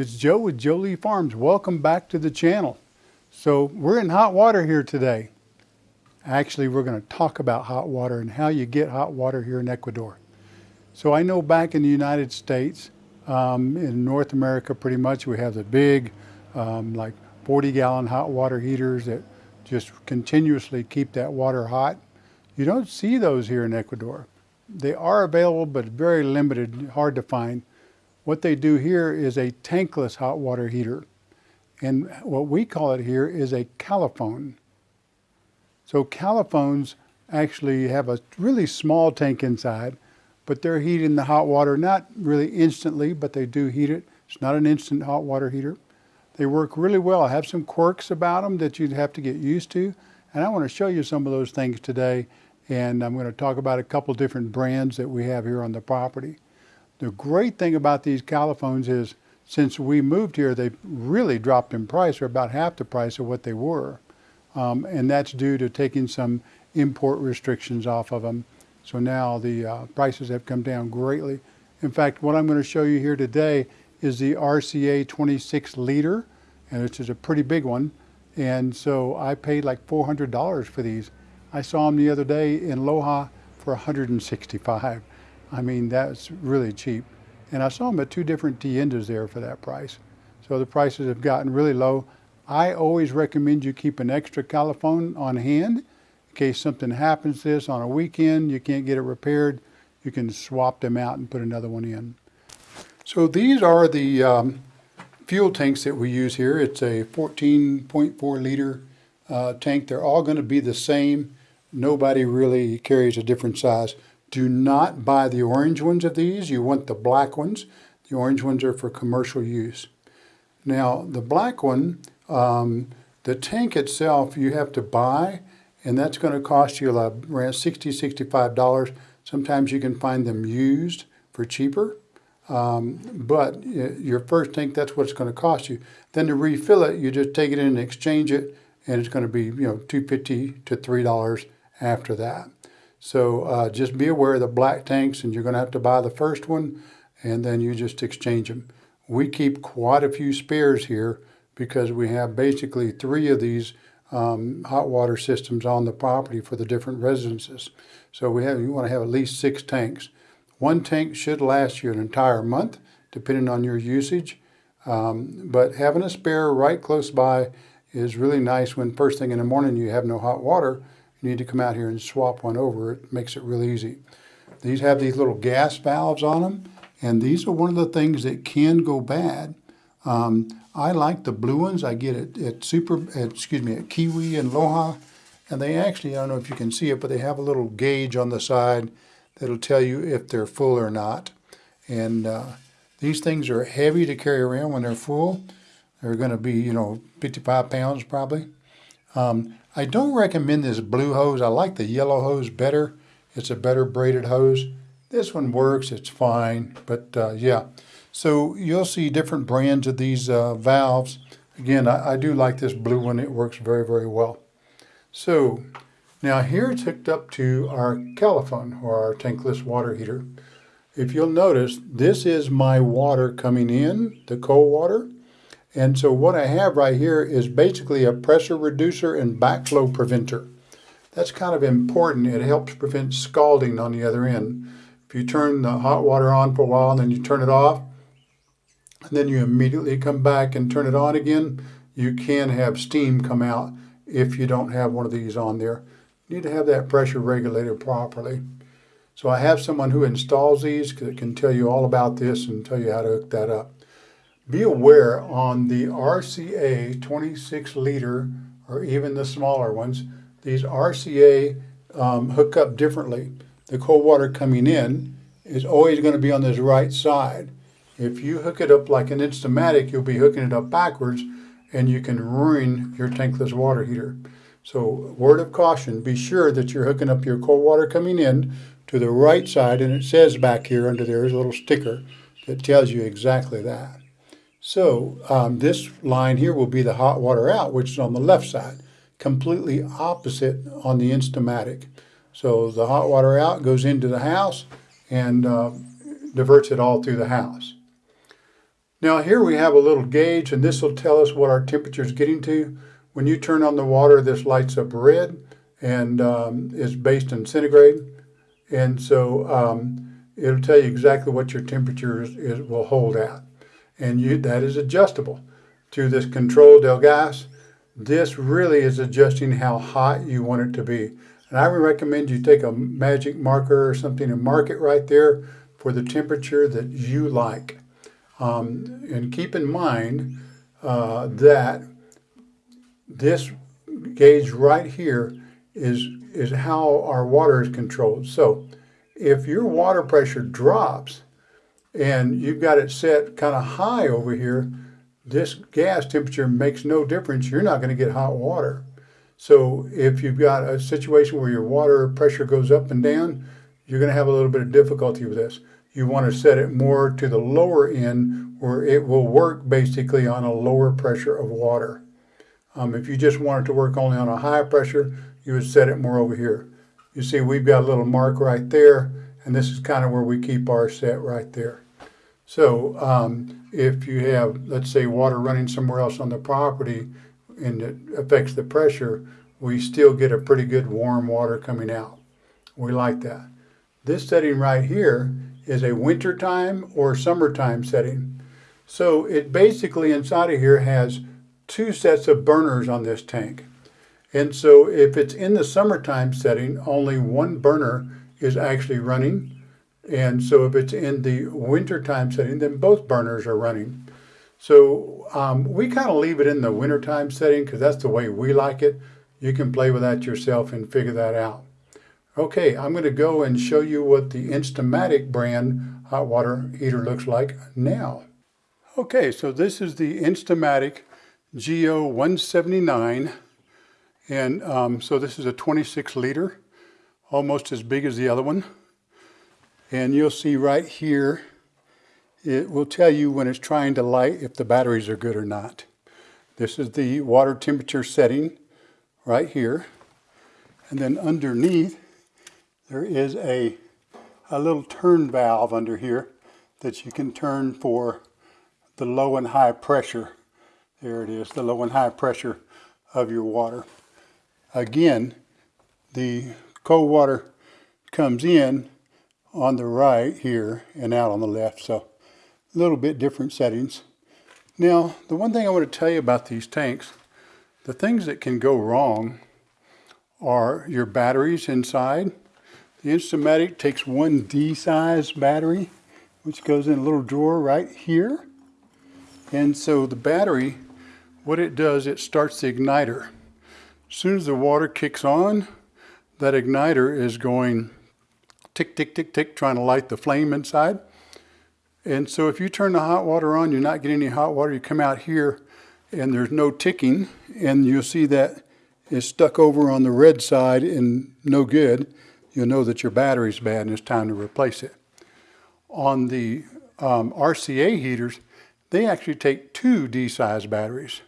It's Joe with Jolie Farms. Welcome back to the channel. So we're in hot water here today. Actually, we're going to talk about hot water and how you get hot water here in Ecuador. So I know back in the United States, um, in North America pretty much, we have the big, um, like 40 gallon hot water heaters that just continuously keep that water hot. You don't see those here in Ecuador. They are available, but very limited, hard to find. What they do here is a tankless hot water heater. And what we call it here is a calefón. So calefones actually have a really small tank inside, but they're heating the hot water, not really instantly, but they do heat it. It's not an instant hot water heater. They work really well. I have some quirks about them that you'd have to get used to. And I want to show you some of those things today. And I'm going to talk about a couple different brands that we have here on the property. The great thing about these calefones is since we moved here, they've really dropped in price. They're about half the price of what they were. Um, and that's due to taking some import restrictions off of them. So now the uh, prices have come down greatly. In fact, what I'm going to show you here today is the RCA 26 liter, and it's just a pretty big one. And so I paid like $400 for these. I saw them the other day in Loja for 165. I mean, that's really cheap. And I saw them at two different tiendas there for that price. So the prices have gotten really low. I always recommend you keep an extra calefón on hand in case something happens to this on a weekend, you can't get it repaired, you can swap them out and put another one in. So these are the um, fuel tanks that we use here. It's a 14.4 liter uh, tank. They're all going to be the same. Nobody really carries a different size. Do not buy the orange ones of these. You want the black ones. The orange ones are for commercial use. Now, the black one, um, the tank itself, you have to buy, and that's going to cost you around $60, $65. Sometimes you can find them used for cheaper. Um, but your first tank, that's what it's going to cost you. Then to refill it, you just take it in and exchange it, and it's going to be you know 250 to $3 after that. So uh, just be aware of the black tanks and you're going to have to buy the first one and then you just exchange them. We keep quite a few spares here because we have basically three of these um, hot water systems on the property for the different residences. So we have you want to have at least six tanks. One tank should last you an entire month depending on your usage. Um, but having a spare right close by is really nice when first thing in the morning you have no hot water you need to come out here and swap one over. It makes it really easy. These have these little gas valves on them, and these are one of the things that can go bad. Um, I like the blue ones. I get it at Super, at, excuse me, at Kywi and Loja, and they actually, I don't know if you can see it, but they have a little gauge on the side that'll tell you if they're full or not. And uh, these things are heavy to carry around when they're full. They're going to be, you know, 55 pounds probably. Um, I don't recommend this blue hose. I like the yellow hose better. It's a better braided hose. This one works, it's fine, but uh, yeah. So you'll see different brands of these uh, valves. Again, I, I, do like this blue one. It works very, very well. So now here it's hooked up to our calefón or our tankless water heater. If you'll notice, this is my water coming in, the cold water. And so what I have right here is basically a pressure reducer and backflow preventer. That's kind of important. It helps prevent scalding on the other end. If you turn the hot water on for a while and then you turn it off, and then you immediately come back and turn it on again, you can have steam come out if you don't have one of these on there. You need to have that pressure regulated properly. So I have someone who installs these that can tell you all about this and tell you how to hook that up. Be aware on the RCA 26 liter or even the smaller ones, these RCA um, hook up differently. The cold water coming in is always going to be on this right side. If you hook it up like an Instamatic, you'll be hooking it up backwards and you can ruin your tankless water heater. So word of caution, be sure that you're hooking up your cold water coming in to the right side and it says back here under there is a little sticker that tells you exactly that. So um, this line here will be the hot water out, which is on the left side, completely opposite on the Instamatic. So the hot water out goes into the house and uh, diverts it all through the house. Now here we have a little gauge and this will tell us what our temperature is getting to. When you turn on the water, this lights up red and um, is based in centigrade. And so um, it'll tell you exactly what your temperature is, is, will hold at. And you, that is adjustable to this control del gas. This really is adjusting how hot you want it to be. And I would recommend you take a magic marker or something and mark it right there for the temperature that you like. Um, and keep in mind uh, that this gauge right here is, is how our water is controlled. So if your water pressure drops and you've got it set kind of high over here, this gas temperature makes no difference. You're not going to get hot water. So if you've got a situation where your water pressure goes up and down, you're going to have a little bit of difficulty with this. You want to set it more to the lower end where it will work basically on a lower pressure of water. Um, if you just want it to work only on a high pressure, you would set it more over here. You see we've got a little mark right there, and this is kind of where we keep our set right there. So um, if you have, let's say, water running somewhere else on the property and it affects the pressure, we still get a pretty good warm water coming out. We like that. This setting right here is a wintertime or summertime setting. So it basically inside of here has two sets of burners on this tank. And so if it's in the summertime setting, only one burner is actually running. And so if it's in the wintertime setting, then both burners are running. So um, we kind of leave it in the wintertime setting because that's the way we like it. You can play with that yourself and figure that out. Okay, I'm going to go and show you what the Instamatic brand hot water heater looks like now. Okay, so this is the Instamatic GO179 and um, so this is a 26 liter, almost as big as the other one. And you'll see right here, it will tell you when it's trying to light if the batteries are good or not. This is the water temperature setting right here. And then underneath, there is a, a little turn valve under here that you can turn for the low and high pressure. There it is, the low and high pressure of your water. Again, the cold water comes in on the right here and out on the left. So a little bit different settings. Now, the one thing I want to tell you about these tanks, the things that can go wrong are your batteries inside. The Instamatic takes one D-size battery, which goes in a little drawer right here. And so the battery, what it does, it starts the igniter. As soon as the water kicks on, that igniter is going tick, tick, tick, tick, trying to light the flame inside. And so if you turn the hot water on, you're not getting any hot water. You come out here and there's no ticking and you'll see that it's stuck over on the red side and no good. You'll know that your battery's bad and it's time to replace it. On the um, RCA heaters, they actually take two D-size batteries.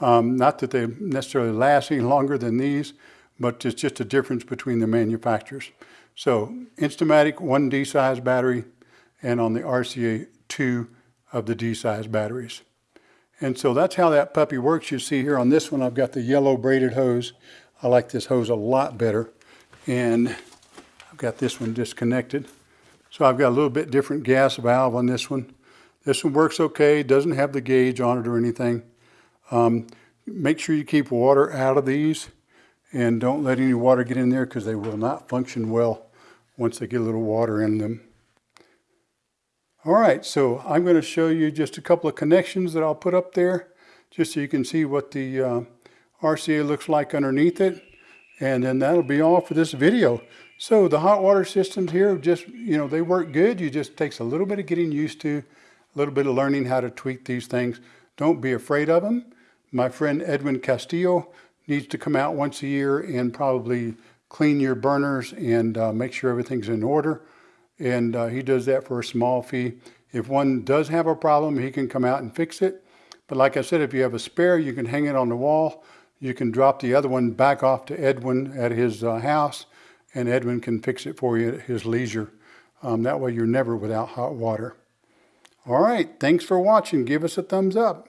Um, not that they necessarily last any longer than these, but it's just a difference between the manufacturers. So Instamatic, one D-size battery, and on the RCA, two of the D-size batteries. And so that's how that puppy works. You see here on this one, I've got the yellow braided hose. I like this hose a lot better. And I've got this one disconnected. So I've got a little bit different gas valve on this one. This one works okay, doesn't have the gauge on it or anything. Um, make sure you keep water out of these and don't let any water get in there because they will not function well once they get a little water in them. All right, so I'm going to show you just a couple of connections that I'll put up there just so you can see what the uh, RCA looks like underneath it. And then that'll be all for this video. So the hot water systems here, just, you know, they work good. You just takes a little bit of getting used to, a little bit of learning how to tweak these things. Don't be afraid of them. My friend Edwin Castillo needs to come out once a year and probably clean your burners and uh, make sure everything's in order. And uh, he does that for a small fee. If one does have a problem, he can come out and fix it. But like I said, if you have a spare, you can hang it on the wall. You can drop the other one back off to Edwin at his uh, house, and Edwin can fix it for you at his leisure. Um, that way you're never without hot water. All right, thanks for watching. Give us a thumbs up.